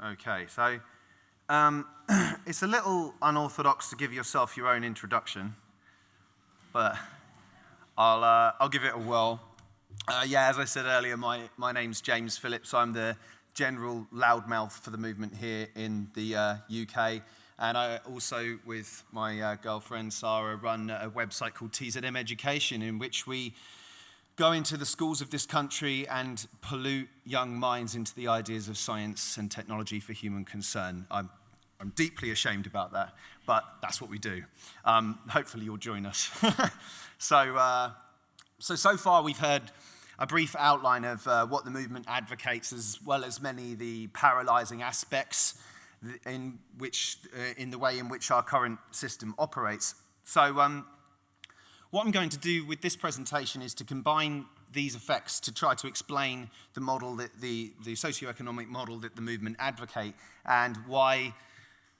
Okay, so um, it's a little unorthodox to give yourself your own introduction, but I'll, uh, I'll give it a whirl. Uh, yeah, as I said earlier, my, my name's James Phillips. I'm the general loudmouth for the movement here in the uh, UK. And I also, with my uh, girlfriend Sarah, run a website called TZM Education, in which we go into the schools of this country and pollute young minds into the ideas of science and technology for human concern. I'm, I'm deeply ashamed about that, but that's what we do. Um, hopefully you'll join us. so, uh, so, so far we've heard a brief outline of uh, what the movement advocates, as well as many of the paralyzing aspects in, which, uh, in the way in which our current system operates. So um, what I'm going to do with this presentation is to combine these effects to try to explain the model that the, the socioeconomic model that the movement advocate and why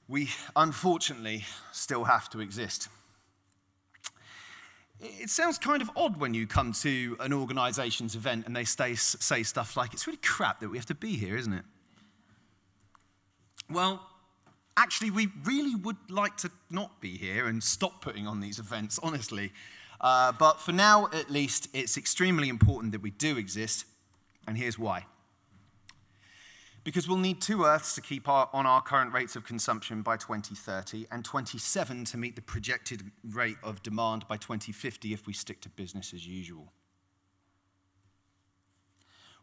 we unfortunately still have to exist. It sounds kind of odd when you come to an organization's event and they say, say stuff like, it's really crap that we have to be here, isn't it? Well, actually, we really would like to not be here and stop putting on these events, honestly. Uh, but for now, at least, it's extremely important that we do exist, and here's why. Because we'll need two Earths to keep our, on our current rates of consumption by 2030, and 27 to meet the projected rate of demand by 2050 if we stick to business as usual.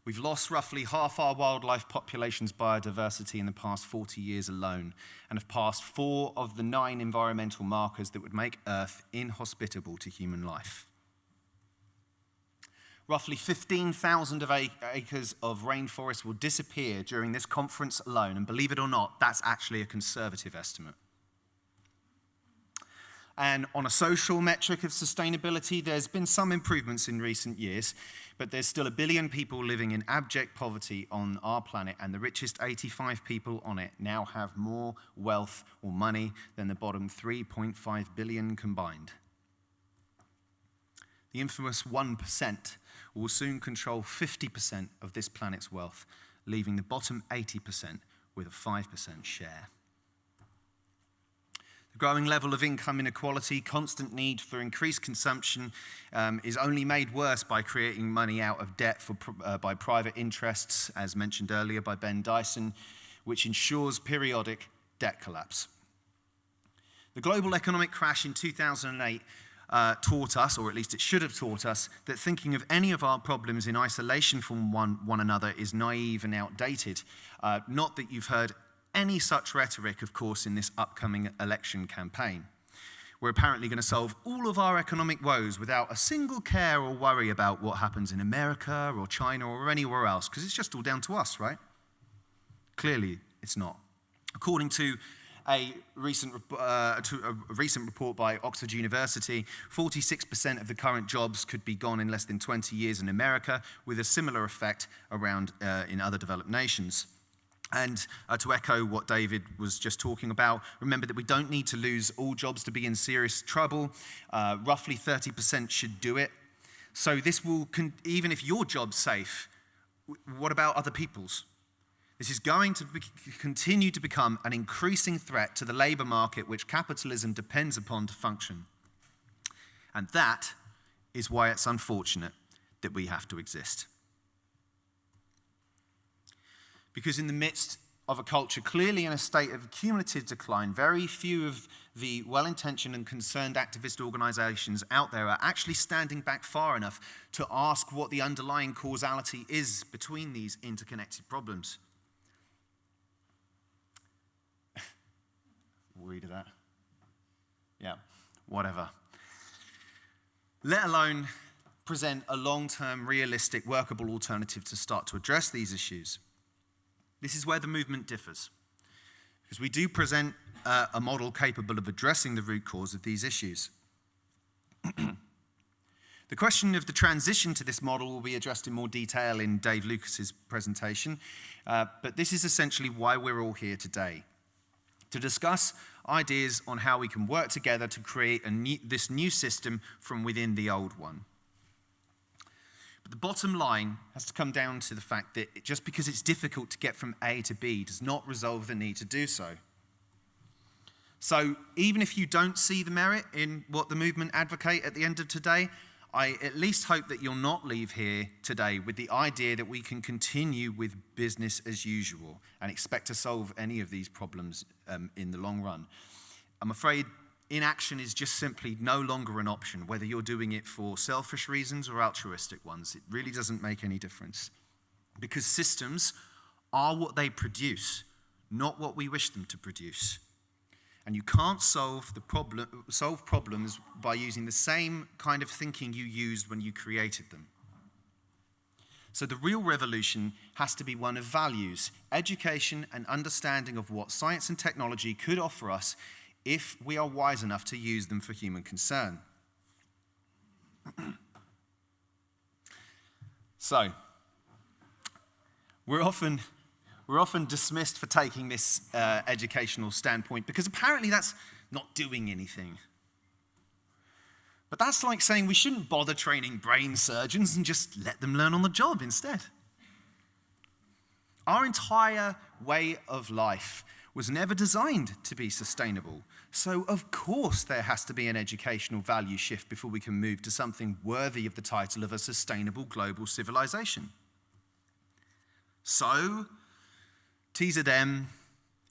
We've lost roughly half our wildlife population's biodiversity in the past 40 years alone, and have passed four of the nine environmental markers that would make Earth inhospitable to human life. Roughly 15,000 of acres of rainforest will disappear during this conference alone, and believe it or not, that's actually a conservative estimate. And on a social metric of sustainability, there's been some improvements in recent years, but there's still a billion people living in abject poverty on our planet, and the richest 85 people on it now have more wealth or money than the bottom 3.5 billion combined. The infamous 1% will soon control 50% of this planet's wealth, leaving the bottom 80% with a 5% share. The growing level of income inequality, constant need for increased consumption um, is only made worse by creating money out of debt for, uh, by private interests, as mentioned earlier by Ben Dyson, which ensures periodic debt collapse. The global economic crash in 2008 uh, taught us, or at least it should have taught us, that thinking of any of our problems in isolation from one, one another is naive and outdated. Uh, not that you've heard any such rhetoric, of course, in this upcoming election campaign. We're apparently going to solve all of our economic woes without a single care or worry about what happens in America or China or anywhere else, because it's just all down to us, right? Clearly, it's not. According to a recent, uh, a recent report by Oxford University, 46% of the current jobs could be gone in less than 20 years in America, with a similar effect around uh, in other developed nations. And uh, to echo what David was just talking about, remember that we don't need to lose all jobs to be in serious trouble. Uh, roughly 30% should do it. So this will, even if your job's safe, what about other people's? This is going to continue to become an increasing threat to the labor market which capitalism depends upon to function. And that is why it's unfortunate that we have to exist. Because in the midst of a culture clearly in a state of cumulative decline, very few of the well intentioned and concerned activist organizations out there are actually standing back far enough to ask what the underlying causality is between these interconnected problems. Worried of that? Yeah, whatever. Let alone present a long term, realistic, workable alternative to start to address these issues. This is where the movement differs, because we do present uh, a model capable of addressing the root cause of these issues. the question of the transition to this model will be addressed in more detail in Dave Lucas's presentation, uh, but this is essentially why we're all here today, to discuss ideas on how we can work together to create new, this new system from within the old one. But the bottom line has to come down to the fact that just because it's difficult to get from A to B does not resolve the need to do so. So even if you don't see the merit in what the movement advocate at the end of today, I at least hope that you'll not leave here today with the idea that we can continue with business as usual and expect to solve any of these problems um, in the long run. I'm afraid inaction is just simply no longer an option, whether you're doing it for selfish reasons or altruistic ones. It really doesn't make any difference. Because systems are what they produce, not what we wish them to produce. And you can't solve, the problem, solve problems by using the same kind of thinking you used when you created them. So the real revolution has to be one of values, education, and understanding of what science and technology could offer us if we are wise enough to use them for human concern. so, we're often, we're often dismissed for taking this uh, educational standpoint because apparently that's not doing anything. But that's like saying we shouldn't bother training brain surgeons and just let them learn on the job instead. Our entire way of life was never designed to be sustainable. So, of course, there has to be an educational value shift before we can move to something worthy of the title of a sustainable global civilization. So, TZM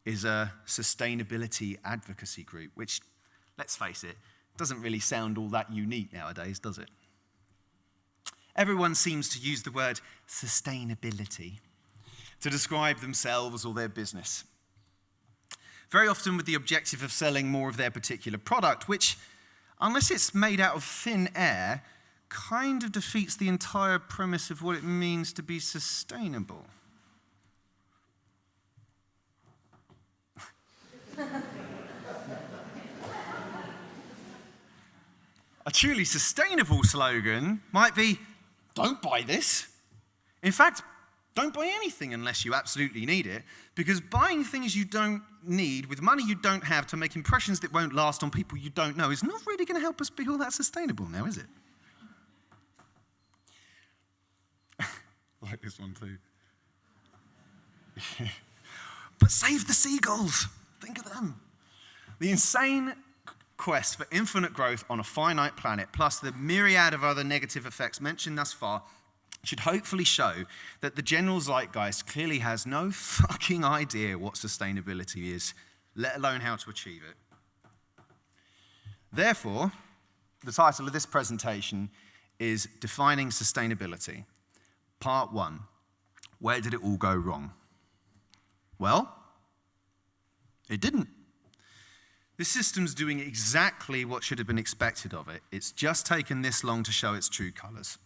is a sustainability advocacy group, which, let's face it, doesn't really sound all that unique nowadays, does it? Everyone seems to use the word sustainability to describe themselves or their business very often with the objective of selling more of their particular product, which, unless it's made out of thin air, kind of defeats the entire premise of what it means to be sustainable. A truly sustainable slogan might be don't buy this. In fact, don't buy anything unless you absolutely need it, because buying things you don't need with money you don't have to make impressions that won't last on people you don't know is not really going to help us be all that sustainable now, is it? like this one too. but save the seagulls. Think of them. The insane quest for infinite growth on a finite planet, plus the myriad of other negative effects mentioned thus far, should hopefully show that the general zeitgeist clearly has no fucking idea what sustainability is, let alone how to achieve it. Therefore, the title of this presentation is Defining Sustainability, Part 1 Where Did It All Go Wrong? Well, it didn't. This system's doing exactly what should have been expected of it. It's just taken this long to show its true colors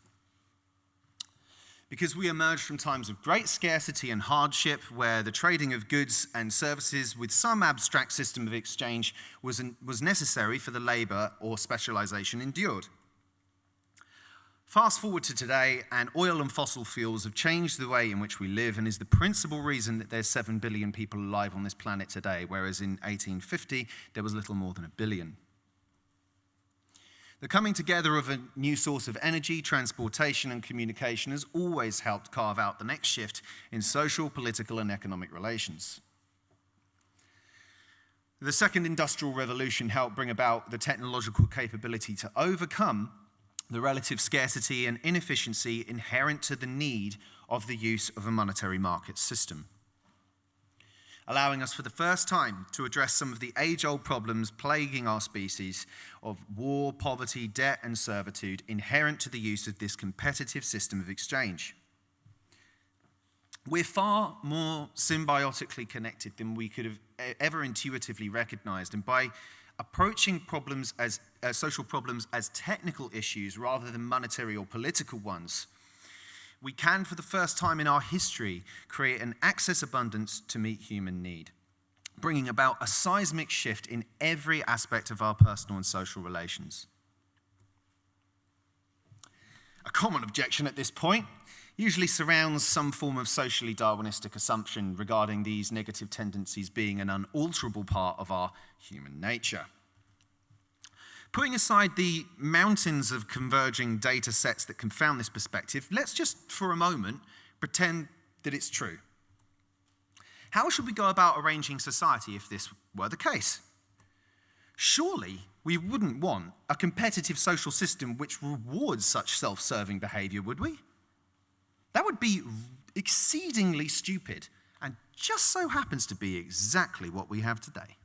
because we emerged from times of great scarcity and hardship where the trading of goods and services with some abstract system of exchange was, was necessary for the labor or specialization endured. Fast forward to today, and oil and fossil fuels have changed the way in which we live and is the principal reason that there's 7 billion people alive on this planet today, whereas in 1850 there was little more than a billion. The coming together of a new source of energy, transportation, and communication has always helped carve out the next shift in social, political, and economic relations. The second industrial revolution helped bring about the technological capability to overcome the relative scarcity and inefficiency inherent to the need of the use of a monetary market system allowing us for the first time to address some of the age old problems plaguing our species of war, poverty, debt, and servitude inherent to the use of this competitive system of exchange. We're far more symbiotically connected than we could have ever intuitively recognized, and by approaching problems as uh, social problems as technical issues rather than monetary or political ones, we can, for the first time in our history, create an access abundance to meet human need, bringing about a seismic shift in every aspect of our personal and social relations. A common objection at this point usually surrounds some form of socially Darwinistic assumption regarding these negative tendencies being an unalterable part of our human nature. Putting aside the mountains of converging data sets that confound this perspective, let's just for a moment pretend that it's true. How should we go about arranging society if this were the case? Surely we wouldn't want a competitive social system which rewards such self serving behavior, would we? That would be exceedingly stupid and just so happens to be exactly what we have today.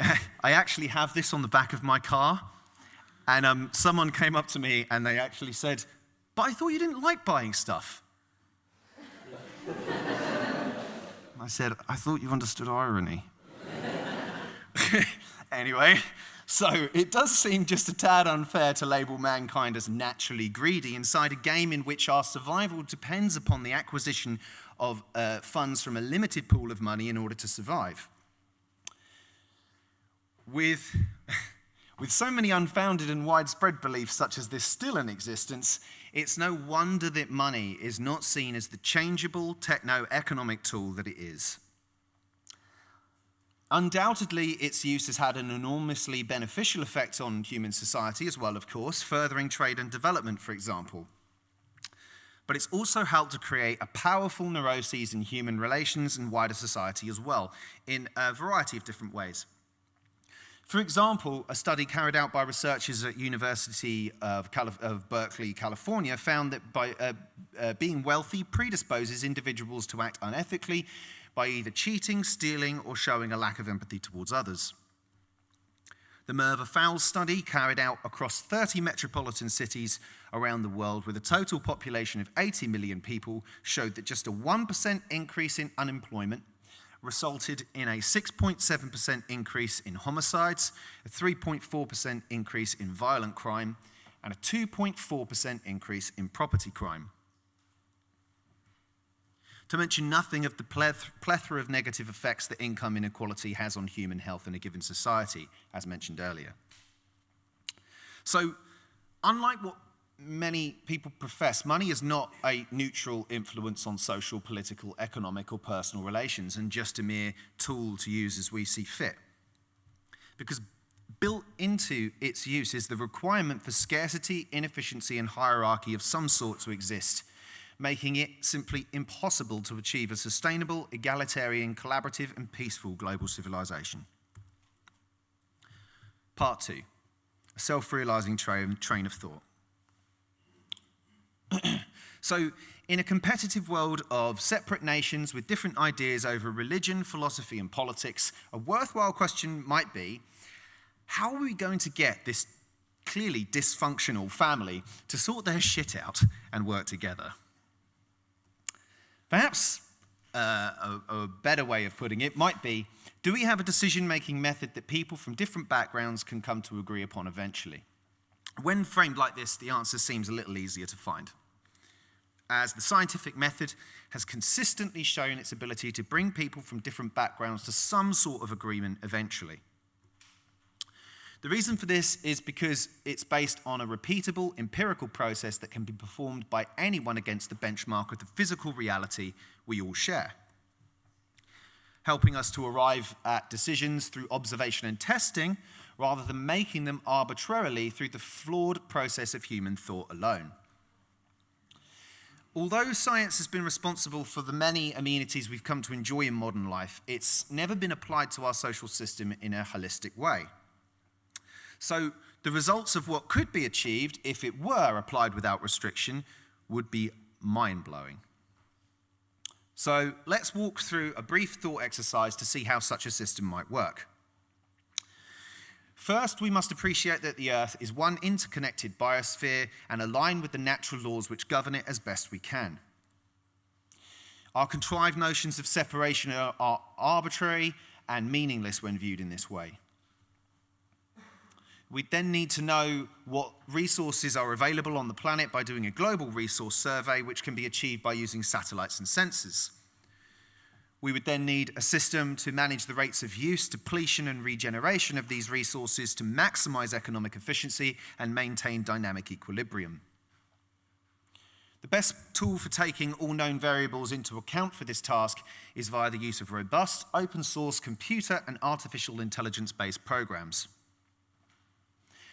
I actually have this on the back of my car. And um, someone came up to me and they actually said, But I thought you didn't like buying stuff. I said, I thought you understood irony. anyway, so it does seem just a tad unfair to label mankind as naturally greedy inside a game in which our survival depends upon the acquisition of uh, funds from a limited pool of money in order to survive. With, with so many unfounded and widespread beliefs such as this still in existence, it's no wonder that money is not seen as the changeable techno economic tool that it is. Undoubtedly, its use has had an enormously beneficial effect on human society as well, of course, furthering trade and development, for example but it's also helped to create a powerful neuroses in human relations and wider society as well, in a variety of different ways. For example, a study carried out by researchers at University of, Calif of Berkeley, California, found that by uh, uh, being wealthy predisposes individuals to act unethically by either cheating, stealing, or showing a lack of empathy towards others. The Merva Fowles study, carried out across 30 metropolitan cities around the world with a total population of 80 million people, showed that just a 1% increase in unemployment resulted in a 6.7% increase in homicides, a 3.4% increase in violent crime, and a 2.4% increase in property crime to mention nothing of the plethora of negative effects that income inequality has on human health in a given society, as mentioned earlier. So, unlike what many people profess, money is not a neutral influence on social, political, economic, or personal relations and just a mere tool to use as we see fit. Because built into its use is the requirement for scarcity, inefficiency, and hierarchy of some sort to exist making it simply impossible to achieve a sustainable, egalitarian, collaborative, and peaceful global civilization. Part two a self realizing train, train of thought. so, in a competitive world of separate nations with different ideas over religion, philosophy, and politics, a worthwhile question might be how are we going to get this clearly dysfunctional family to sort their shit out and work together? Perhaps uh, a, a better way of putting it might be do we have a decision making method that people from different backgrounds can come to agree upon eventually? When framed like this, the answer seems a little easier to find, as the scientific method has consistently shown its ability to bring people from different backgrounds to some sort of agreement eventually. The reason for this is because it's based on a repeatable empirical process that can be performed by anyone against the benchmark of the physical reality we all share. Helping us to arrive at decisions through observation and testing rather than making them arbitrarily through the flawed process of human thought alone. Although science has been responsible for the many amenities we've come to enjoy in modern life, it's never been applied to our social system in a holistic way. So the results of what could be achieved if it were applied without restriction would be mind blowing. So let's walk through a brief thought exercise to see how such a system might work. First, we must appreciate that the Earth is one interconnected biosphere and align with the natural laws which govern it as best we can. Our contrived notions of separation are, are arbitrary and meaningless when viewed in this way. We then need to know what resources are available on the planet by doing a global resource survey, which can be achieved by using satellites and sensors. We would then need a system to manage the rates of use, depletion, and regeneration of these resources to maximize economic efficiency and maintain dynamic equilibrium. The best tool for taking all known variables into account for this task is via the use of robust, open source computer and artificial intelligence based programs,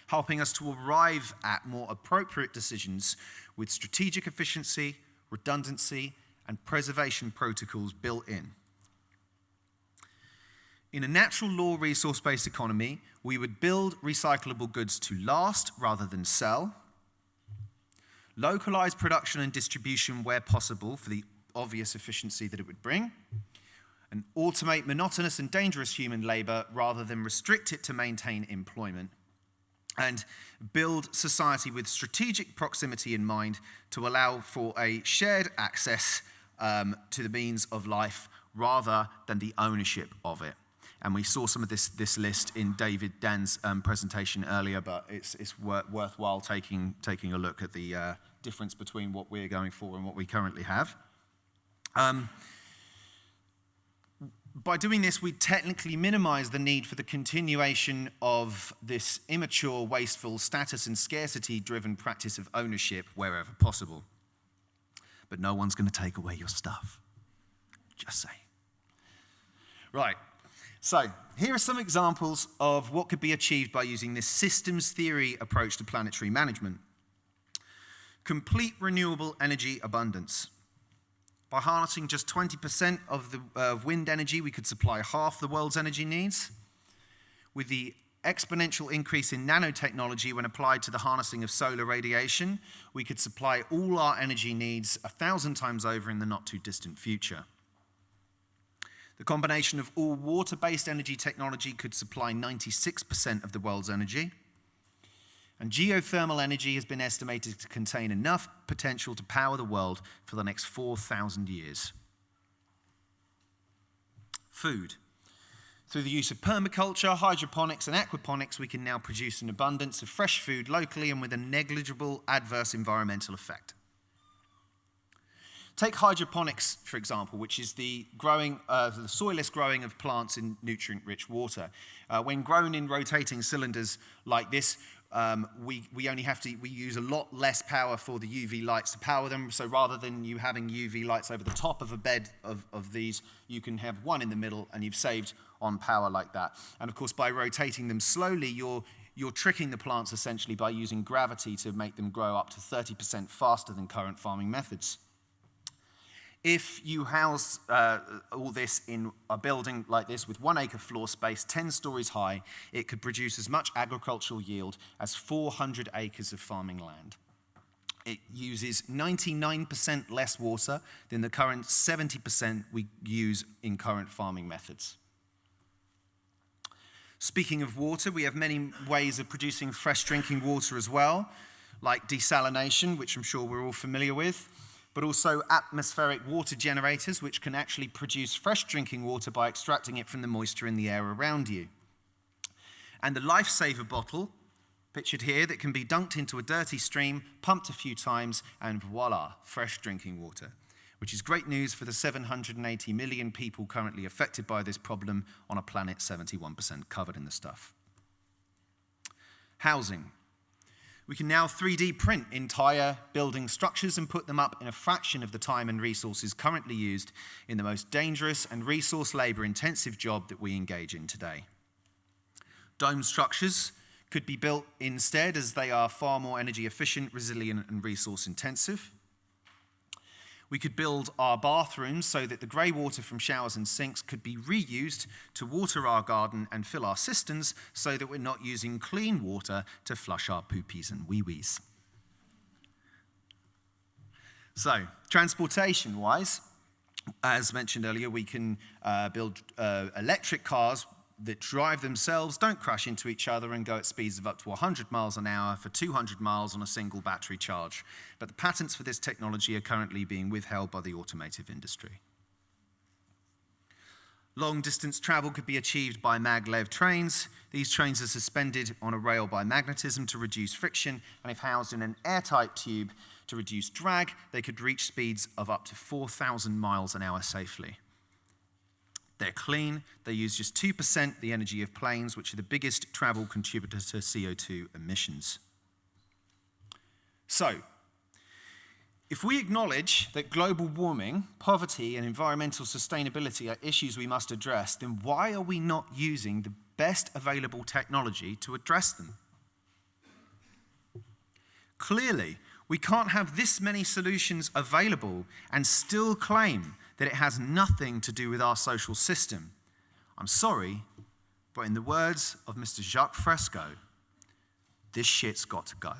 helping us to arrive at more appropriate decisions with strategic efficiency, redundancy, and preservation protocols built in. In a natural law resource based economy, we would build recyclable goods to last rather than sell. Localize production and distribution where possible for the obvious efficiency that it would bring, and automate monotonous and dangerous human labor rather than restrict it to maintain employment, and build society with strategic proximity in mind to allow for a shared access um, to the means of life rather than the ownership of it. And we saw some of this, this list in David Dan's um, presentation earlier, but it's, it's wor worthwhile taking, taking a look at the, uh, difference between what we're going for and what we currently have. Um, by doing this, we technically minimize the need for the continuation of this immature, wasteful, status and scarcity driven practice of ownership wherever possible. But no one's going to take away your stuff. Just say. Right. So, here are some examples of what could be achieved by using this systems theory approach to planetary management complete renewable energy abundance. By harnessing just 20% of the uh, wind energy, we could supply half the world's energy needs. With the exponential increase in nanotechnology when applied to the harnessing of solar radiation, we could supply all our energy needs a thousand times over in the not too distant future. The combination of all water-based energy technology could supply 96% of the world's energy. And geothermal energy has been estimated to contain enough potential to power the world for the next 4,000 years. Food. Through the use of permaculture, hydroponics, and aquaponics, we can now produce an abundance of fresh food locally and with a negligible adverse environmental effect. Take hydroponics, for example, which is the growing, uh, the soilless growing of plants in nutrient-rich water. Uh, when grown in rotating cylinders like this, um, we, we only have to, we use a lot less power for the UV lights to power them. So rather than you having UV lights over the top of a bed of, of these, you can have one in the middle and you've saved on power like that. And of course, by rotating them slowly, you're, you're tricking the plants essentially by using gravity to make them grow up to 30% faster than current farming methods. If you house uh, all this in a building like this with one acre floor space, 10 stories high, it could produce as much agricultural yield as 400 acres of farming land. It uses 99% less water than the current 70% we use in current farming methods. Speaking of water, we have many ways of producing fresh drinking water as well, like desalination, which I'm sure we're all familiar with but also atmospheric water generators, which can actually produce fresh drinking water by extracting it from the moisture in the air around you. And the lifesaver bottle, pictured here, that can be dunked into a dirty stream, pumped a few times, and voila, fresh drinking water. Which is great news for the 780 million people currently affected by this problem on a planet 71% covered in the stuff. Housing. We can now 3D print entire building structures and put them up in a fraction of the time and resources currently used in the most dangerous and resource labor intensive job that we engage in today. Dome structures could be built instead as they are far more energy efficient, resilient, and resource intensive. We could build our bathrooms so that the grey water from showers and sinks could be reused to water our garden and fill our cisterns so that we're not using clean water to flush our poopies and wee-wees. So, transportation-wise, as mentioned earlier, we can uh, build uh, electric cars that drive themselves, don't crash into each other, and go at speeds of up to 100 miles an hour for 200 miles on a single battery charge. But the patents for this technology are currently being withheld by the automotive industry. Long distance travel could be achieved by maglev trains. These trains are suspended on a rail by magnetism to reduce friction, and if housed in an airtight tube to reduce drag, they could reach speeds of up to 4,000 miles an hour safely. They're clean. They use just 2% the energy of planes, which are the biggest travel contributor to CO2 emissions. So, If we acknowledge that global warming, poverty, and environmental sustainability are issues we must address, then why are we not using the best available technology to address them? Clearly, we can't have this many solutions available and still claim that it has nothing to do with our social system. I'm sorry, but in the words of Mr. Jacques Fresco, this shit's got to go.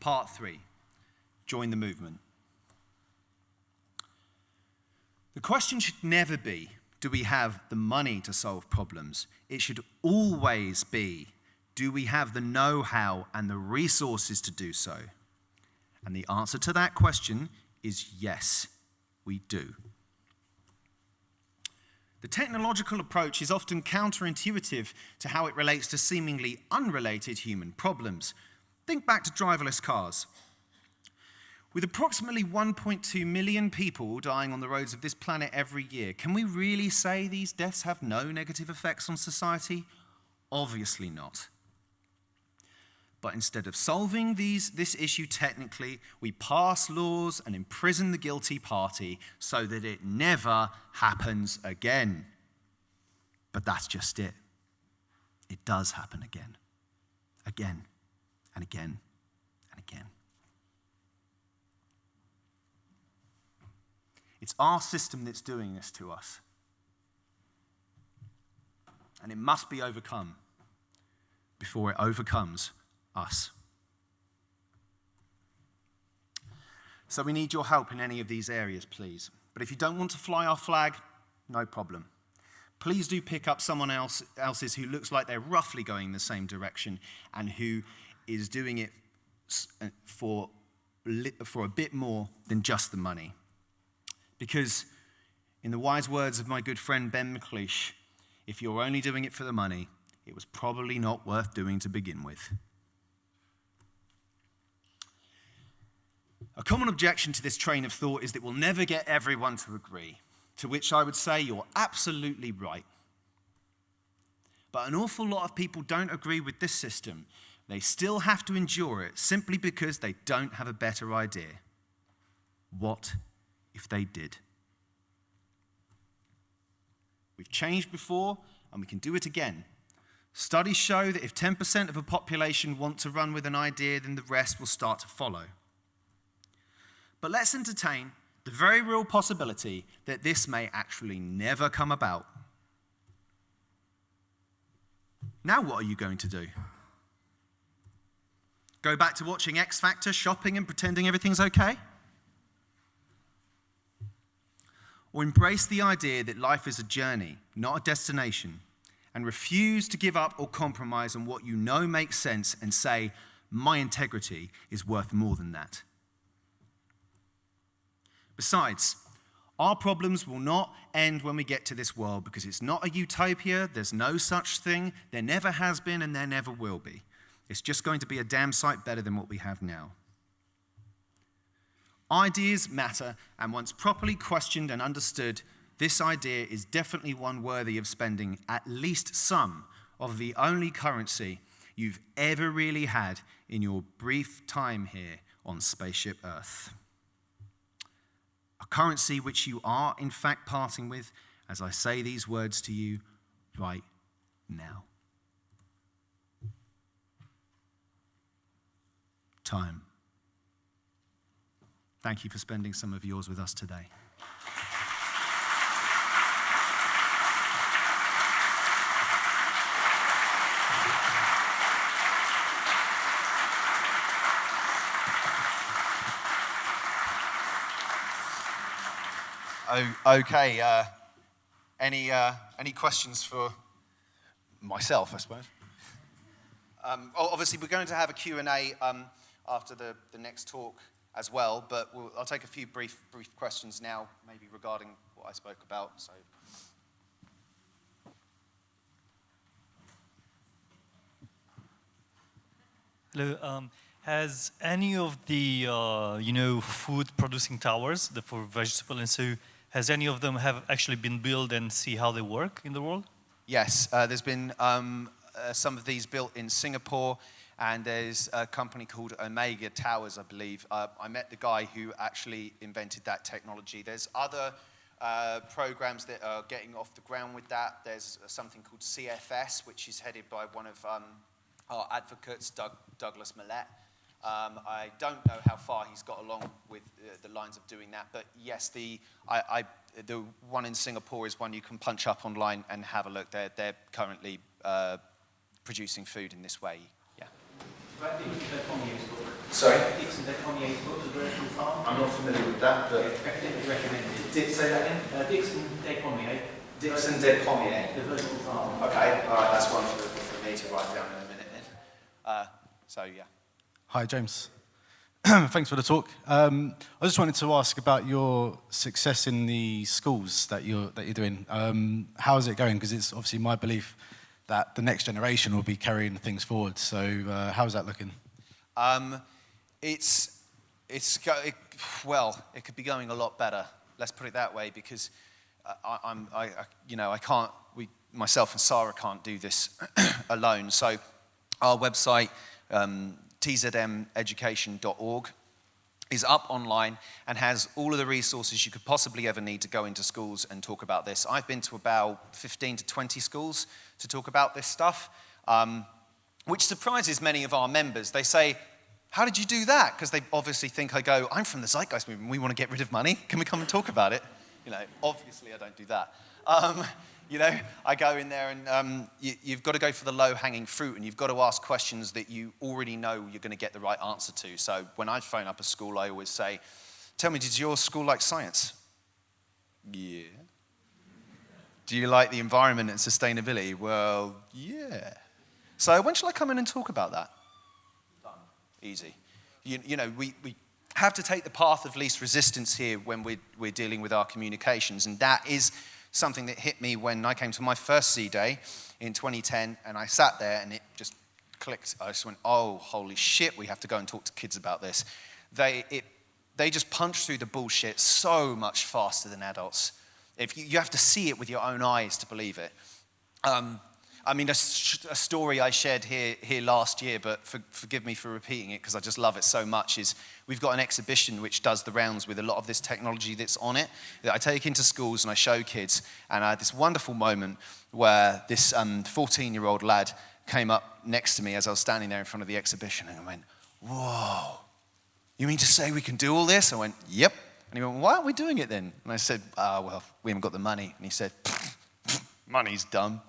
Part three, join the movement. The question should never be, do we have the money to solve problems? It should always be, do we have the know how and the resources to do so? And the answer to that question is yes, we do. The technological approach is often counterintuitive to how it relates to seemingly unrelated human problems, Think back to driverless cars. With approximately 1.2 million people dying on the roads of this planet every year, can we really say these deaths have no negative effects on society? Obviously not. But instead of solving these, this issue technically, we pass laws and imprison the guilty party so that it never happens again. But that's just it. It does happen again. Again and again and again. It's our system that's doing this to us. And it must be overcome before it overcomes us. So we need your help in any of these areas, please. But if you don't want to fly our flag, no problem. Please do pick up someone else, else's who looks like they're roughly going the same direction and who is doing it uh, for, for a bit more than just the money. Because, in the wise words of my good friend Ben McLeish, if you're only doing it for the money, it was probably not worth doing to begin with. A common objection to this train of thought is that we'll never get everyone to agree, to which I would say you're absolutely right. But an awful lot of people don't agree with this system they still have to endure it simply because they don't have a better idea. What if they did? We've changed before, and we can do it again. Studies show that if 10% of a population want to run with an idea, then the rest will start to follow. But let's entertain the very real possibility that this may actually never come about. Now, what are you going to do? Go back to watching X Factor, shopping, and pretending everything's okay? Or embrace the idea that life is a journey, not a destination, and refuse to give up or compromise on what you know makes sense and say, my integrity is worth more than that. Besides, our problems will not end when we get to this world because it's not a utopia, there's no such thing, there never has been, and there never will be. It's just going to be a damn sight better than what we have now. Ideas matter, and once properly questioned and understood, this idea is definitely one worthy of spending at least some of the only currency you've ever really had in your brief time here on Spaceship Earth. A currency which you are, in fact, parting with as I say these words to you right now. time. Thank you for spending some of yours with us today. Okay. Uh, any, uh, any questions for myself, I suppose? Um, obviously, we're going to have a Q&A. Um, after the, the next talk as well, but we'll, I'll take a few brief, brief questions now, maybe regarding what I spoke about. So. Hello. Um, has any of the uh, you know food producing towers the, for vegetable and so has any of them have actually been built and see how they work in the world? Yes, uh, there's been um, uh, some of these built in Singapore, and there's a company called Omega Towers, I believe. Uh, I met the guy who actually invented that technology. There's other uh, programs that are getting off the ground with that. There's something called CFS, which is headed by one of um, our advocates, Doug, Douglas Mallette. Um, I don't know how far he's got along with uh, the lines of doing that, but yes, the, I, I, the one in Singapore is one you can punch up online and have a look. They're, they're currently uh, producing food in this way. Yeah. Right, Dickson Despommier's book. Sorry? Dickson Despommier's book, The Vertical Farm. I'm not familiar with that, Yeah, definitely recommended. Did say that again? Uh, Dickson Despommier. Dixon de Pommier. The Vertical Farm. Okay, all right, that's one for, for me to write down in a minute then. Uh, so, yeah. Hi, James. Thanks for the talk. Um, I just wanted to ask about your success in the schools that you're, that you're doing. Um, how is it going? Because it's obviously my belief that the next generation will be carrying things forward. So uh, how's that looking? Um, it's, it's it, well, it could be going a lot better. Let's put it that way, because I, I'm, I, I, you know, I can't. We, myself and Sarah can't do this alone. So, our website, um, tzmeducation.org, is up online and has all of the resources you could possibly ever need to go into schools and talk about this. I've been to about 15 to 20 schools to talk about this stuff. Um, which surprises many of our members. They say, how did you do that? Because they obviously think I go, I'm from the Zeitgeist movement, we want to get rid of money. Can we come and talk about it? You know, obviously I don't do that. Um, you know, I go in there and um, you, you've got to go for the low-hanging fruit and you've got to ask questions that you already know you're going to get the right answer to. So when I phone up a school, I always say, tell me, did your school like science? Yeah. Do you like the environment and sustainability? Well, yeah. So when shall I come in and talk about that? Done. Easy. You, you know, we, we have to take the path of least resistance here when we're, we're dealing with our communications. And that is something that hit me when I came to my first Z-Day in 2010 and I sat there and it just clicked. I just went, oh, holy shit, we have to go and talk to kids about this. They, it, they just punch through the bullshit so much faster than adults. If you, you have to see it with your own eyes to believe it. Um, I mean, a, a, story I shared here, here last year, but for, forgive me for repeating it because I just love it so much, is we've got an exhibition which does the rounds with a lot of this technology that's on it that I take into schools and I show kids. And I had this wonderful moment where this 14-year-old um, lad came up next to me as I was standing there in front of the exhibition and I went, whoa, you mean to say we can do all this? I went, yep. And he went, why aren't we doing it then? And I said, ah, oh, well, we haven't got the money. And he said, money's dumb.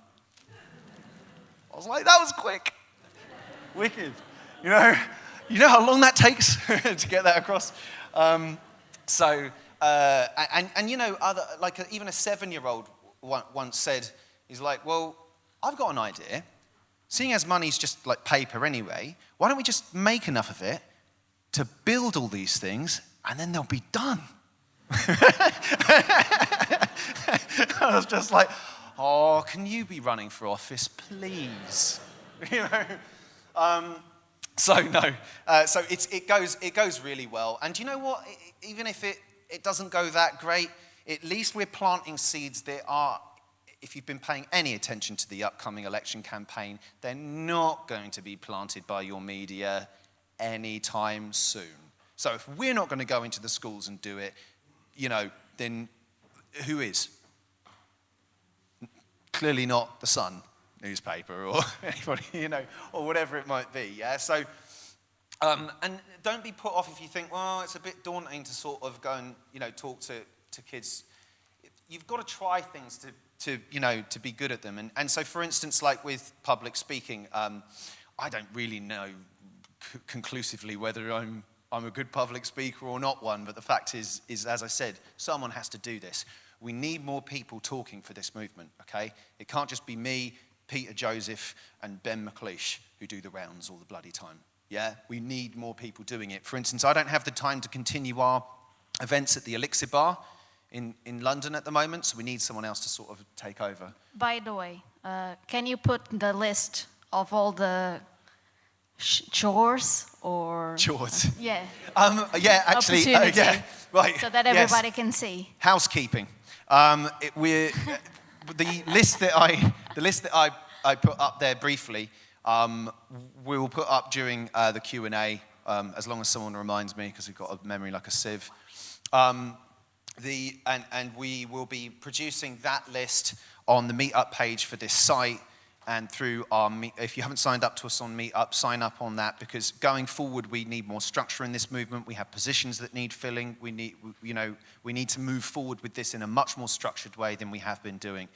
I was like, that was quick. Wicked. You know, you know how long that takes to get that across? Um, so, uh, and, and you know, other, like a, even a seven-year-old once said, he's like, well, I've got an idea. Seeing as money's just like paper anyway, why don't we just make enough of it to build all these things and then they'll be done? I was just like, oh, can you be running for office, please? you know? Um, so no, uh, so it goes, it goes really well. And you know what? Even if it, it doesn't go that great, at least we're planting seeds that are, if you've been paying any attention to the upcoming election campaign, they're not going to be planted by your media anytime soon. So if we're not going to go into the schools and do it, you know, then who is? clearly not the Sun newspaper or anybody, you know, or whatever it might be. Yeah. So, um, and don't be put off if you think, well, it's a bit daunting to sort of go and you know talk to to kids. You've got to try things to to you know to be good at them. And and so, for instance, like with public speaking, um, I don't really know conclusively whether I'm I'm a good public speaker or not one, but the fact is, is as I said, someone has to do this. We need more people talking for this movement, okay? It can't just be me, Peter Joseph, and Ben McLeish who do the rounds all the bloody time. Yeah? We need more people doing it. For instance, I don't have the time to continue our events at the Elixir Bar in, in London at the moment, so we need someone else to sort of take over. By the way, uh, can you put the list of all the chores or chores? Yeah. Um, yeah, actually, uh, yeah, right. So that everybody yes. can see. Housekeeping. Um, it, we're, the list that I the list that I, I put up there briefly, um, we will put up during uh, the Q&A, um, as long as someone reminds me, because we've got a memory like a sieve. Um, the, and, and we will be producing that list on the meetup page for this site and through our, meet, if you haven't signed up to us on Meetup, sign up on that because going forward we need more structure in this movement. We have positions that need filling. We need, you know, we need to move forward with this in a much more structured way than we have been doing.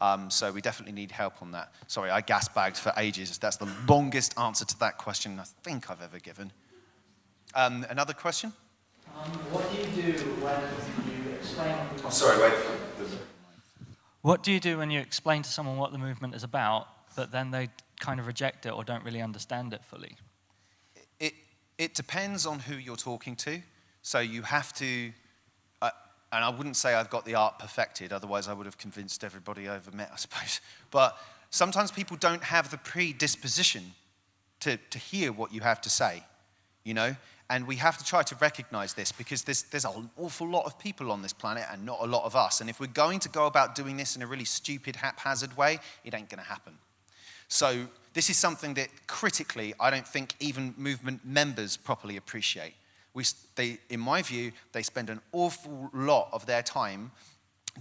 Um, so we definitely need help on that. Sorry, I gas bagged for ages. That's the longest answer to that question I think I've ever given. Um, another question? Um, what do you do when you explain... Oh, sorry, wait for What do you do when you explain to someone what the movement is about, but then they kind of reject it or don't really understand it fully? It, it depends on who you're talking to. So you have to, uh, and I wouldn't say I've got the art perfected, otherwise I would have convinced everybody I've ever met, I suppose. But sometimes people don't have the predisposition to, to hear what you have to say, you know? And we have to try to recognize this because there's, there's an awful lot of people on this planet and not a lot of us. And if we're going to go about doing this in a really stupid, haphazard way, it ain't going to happen. So this is something that critically, I don't think even movement members properly appreciate. We, they, in my view, they spend an awful lot of their time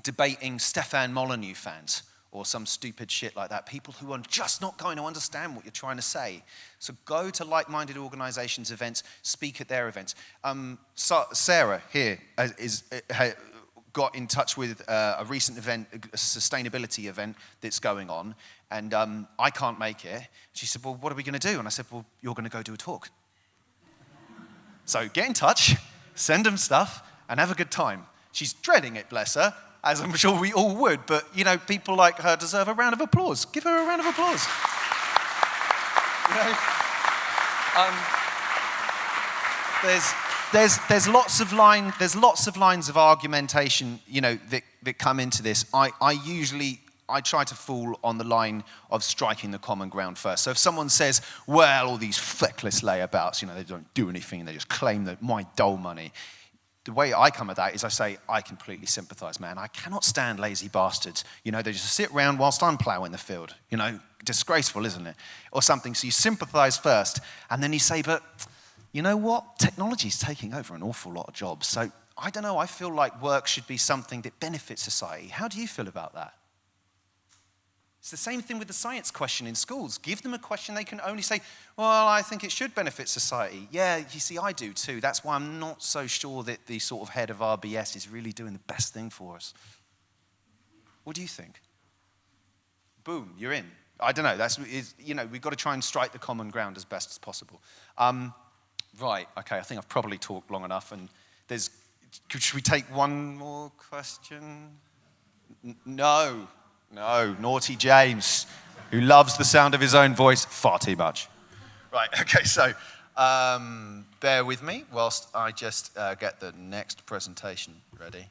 debating Stefan Molyneux fans or some stupid shit like that, people who are just not going to understand what you're trying to say. So go to like-minded organizations' events, speak at their events. Um, Sarah here uh, is, uh, got in touch with uh, a recent event, a sustainability event that's going on, and um, I can't make it. She said, well, what are we going to do? And I said, well, you're going to go do a talk. So get in touch, send them stuff, and have a good time. She's dreading it, bless her, as I'm sure we all would, but you know, people like her deserve a round of applause. Give her a round of applause. you know? um, there's, there's, there's, lots of line, there's lots of lines of argumentation you know, that, that come into this. I, I usually I try to fall on the line of striking the common ground first. So if someone says, well, all these feckless layabouts, you know, they don't do anything, they just claim that my dole money. The way I come at that is I say, I completely sympathize, man. I cannot stand lazy bastards. You know, they just sit around whilst I'm plowing the field. You know, disgraceful, isn't it? Or something. So you sympathize first, and then you say, but you know what? Technology is taking over an awful lot of jobs. So I don't know, I feel like work should be something that benefits society. How do you feel about that? It's the same thing with the science question in schools. Give them a question they can only say, well, I think it should benefit society. Yeah, you see, I do too. That's why I'm not so sure that the sort of head of RBS is really doing the best thing for us. What do you think? Boom, you're in. I don't know. That's, you know, we've got to try and strike the common ground as best as possible. Um, right, okay, I think I've probably talked long enough. And there's, should we take one more question? No, no, naughty James, who loves the sound of his own voice far too much. Right, okay, so um, bear with me whilst I just uh, get the next presentation ready.